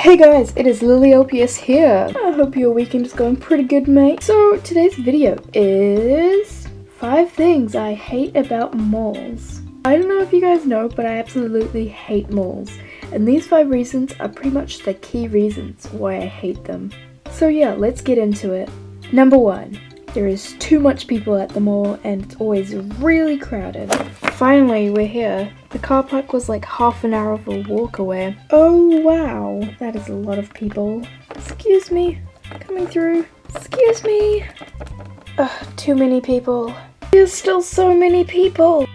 Hey guys, it is Lily Lilyopius here. I hope your weekend is going pretty good, mate. So today's video is five things I hate about malls. I don't know if you guys know, but I absolutely hate malls. And these five reasons are pretty much the key reasons why I hate them. So yeah, let's get into it. Number one, there is too much people at the mall and it's always really crowded. Finally, we're here. The car park was like half an hour of a walk away. Oh wow, that is a lot of people. Excuse me, coming through. Excuse me. Ugh, too many people. There's still so many people.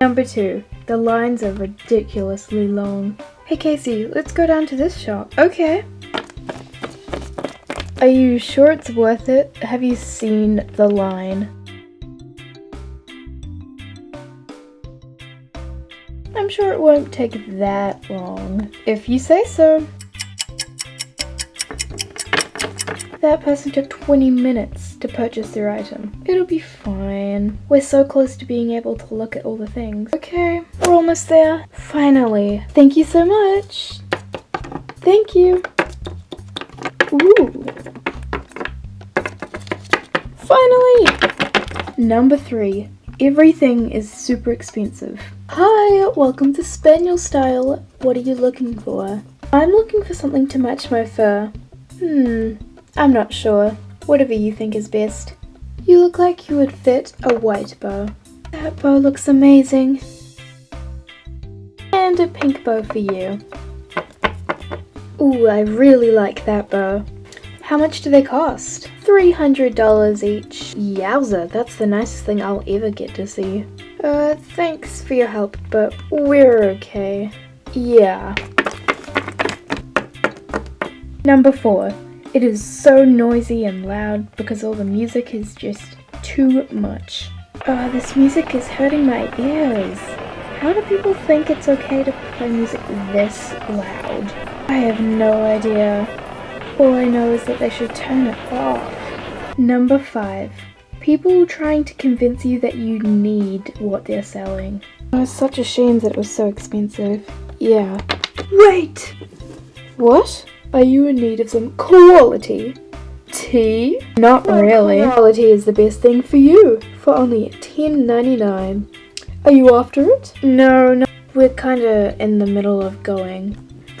Number two, the lines are ridiculously long. Hey Casey, let's go down to this shop. Okay. Are you sure it's worth it? Have you seen the line? I'm sure it won't take that long. If you say so. That person took 20 minutes to purchase their item. It'll be fine. We're so close to being able to look at all the things. Okay, we're almost there. Finally. Thank you so much. Thank you. Ooh. Finally! Number three. Everything is super expensive. Hi, welcome to Spaniel Style. What are you looking for? I'm looking for something to match my fur. Hmm, I'm not sure. Whatever you think is best. You look like you would fit a white bow. That bow looks amazing. And a pink bow for you. Ooh, I really like that bow. How much do they cost? $300 each. Yowza, that's the nicest thing I'll ever get to see. Uh, thanks for your help, but we're okay. Yeah. Number four. It is so noisy and loud because all the music is just too much. Oh, this music is hurting my ears. How do people think it's okay to play music this loud? I have no idea. All I know is that they should turn it off. Number 5. People trying to convince you that you need what they're selling. Oh, it's such a shame that it was so expensive. Yeah. Wait! What? Are you in need of some quality? Tea? Not really. Quality is the best thing for you, for only $10.99. Are you after it? No, no. We're kinda in the middle of going.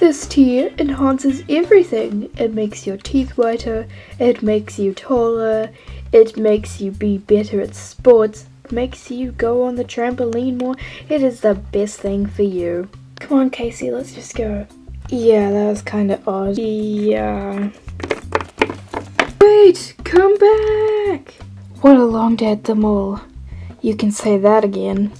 This tea enhances everything. It makes your teeth whiter, it makes you taller, it makes you be better at sports, makes you go on the trampoline more. It is the best thing for you. Come on, Casey, let's just go. Yeah, that was kind of odd. Yeah. Wait, come back! What a long day at the mall. You can say that again.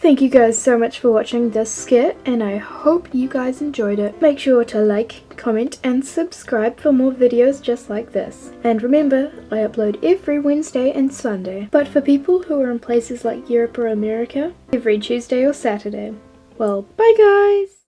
Thank you guys so much for watching this skit and I hope you guys enjoyed it. Make sure to like, comment and subscribe for more videos just like this. And remember, I upload every Wednesday and Sunday, but for people who are in places like Europe or America, every Tuesday or Saturday. Well, bye guys!